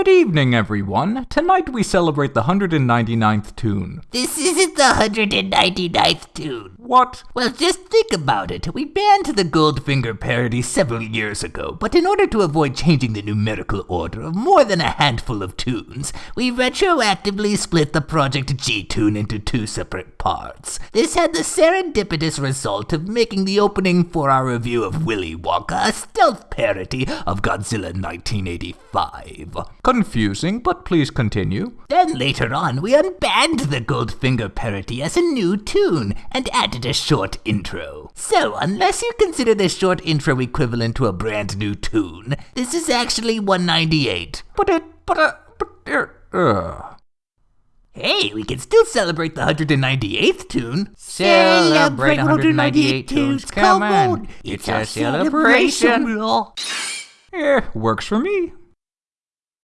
Good evening, everyone. Tonight we celebrate the 199th tune. This isn't the 199th tune. What? Well, just think about it. We banned the Goldfinger parody several years ago, but in order to avoid changing the numerical order of more than a handful of tunes, we retroactively split the Project G tune into two separate parts. This had the serendipitous result of making the opening for our review of Willy Wonka a stealth parody of Godzilla 1985. Confusing, but please continue. Then later on, we unbanned the Goldfinger parody as a new tune and added a short intro. So, unless you consider this short intro equivalent to a brand new tune, this is actually 198. But it, but, uh, but, uh, uh. Hey, we can still celebrate the 198th tune. Celebrate 198 tunes, come on. It's a celebration. Yeah, eh, works for me.